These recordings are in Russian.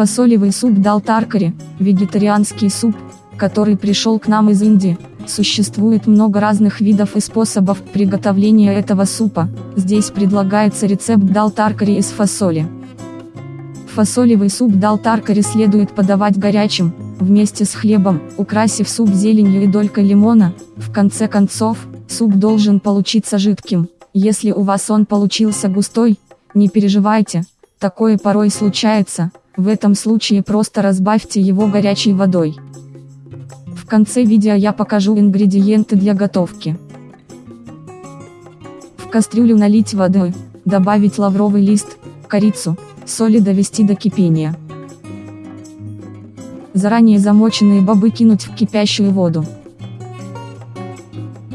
Фасолевый суп дал таркари, вегетарианский суп, который пришел к нам из Индии. Существует много разных видов и способов приготовления этого супа. Здесь предлагается рецепт дал таркари из фасоли. Фасолевый суп дал таркари следует подавать горячим, вместе с хлебом, украсив суп зеленью и долькой лимона. В конце концов, суп должен получиться жидким. Если у вас он получился густой, не переживайте, такое порой случается, в этом случае просто разбавьте его горячей водой. В конце видео я покажу ингредиенты для готовки. В кастрюлю налить воды, добавить лавровый лист, корицу, соль и довести до кипения. Заранее замоченные бобы кинуть в кипящую воду.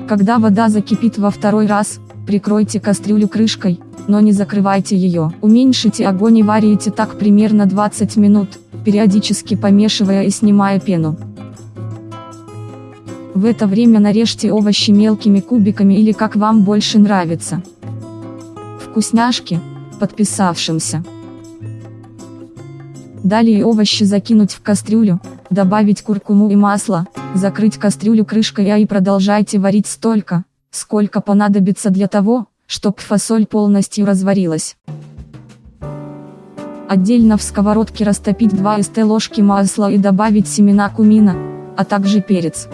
Когда вода закипит во второй раз, прикройте кастрюлю крышкой, но не закрывайте ее. Уменьшите огонь и варите так примерно 20 минут, периодически помешивая и снимая пену. В это время нарежьте овощи мелкими кубиками или как вам больше нравится. Вкусняшки, подписавшимся. Далее овощи закинуть в кастрюлю, добавить куркуму и масло, закрыть кастрюлю крышкой и продолжайте варить столько, сколько понадобится для того, чтобы фасоль полностью разварилась. Отдельно в сковородке растопить 2 ст ложки масла и добавить семена кумина, а также перец.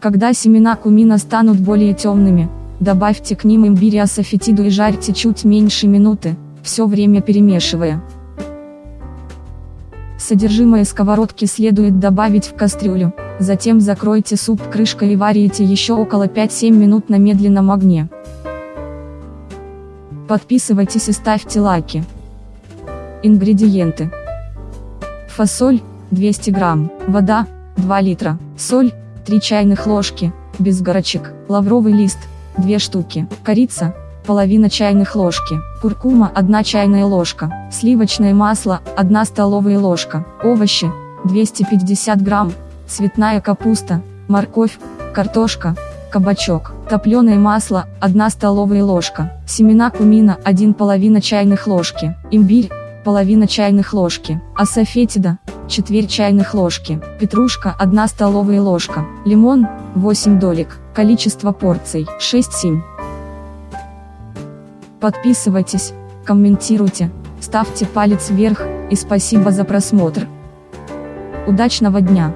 Когда семена кумина станут более темными, добавьте к ним имбирь асафетиду и жарьте чуть меньше минуты, все время перемешивая. Содержимое сковородки следует добавить в кастрюлю, затем закройте суп крышкой и варите еще около 5-7 минут на медленном огне. Подписывайтесь и ставьте лайки. Ингредиенты. Фасоль, 200 грамм, вода, 2 литра, соль, 3 чайных ложки, без горочек, лавровый лист, 2 штуки, корица, половина чайных ложки, куркума 1 чайная ложка, сливочное масло 1 столовая ложка, овощи 250 грамм, цветная капуста, морковь, картошка, кабачок, топленое масло 1 столовая ложка, семена кумина 1 половина чайных ложки, имбирь половина чайных ложки, асафетида, четверть чайных ложки, петрушка 1 столовая ложка, лимон 8 долек, количество порций 6-7. Подписывайтесь, комментируйте, ставьте палец вверх, и спасибо за просмотр. Удачного дня!